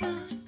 love.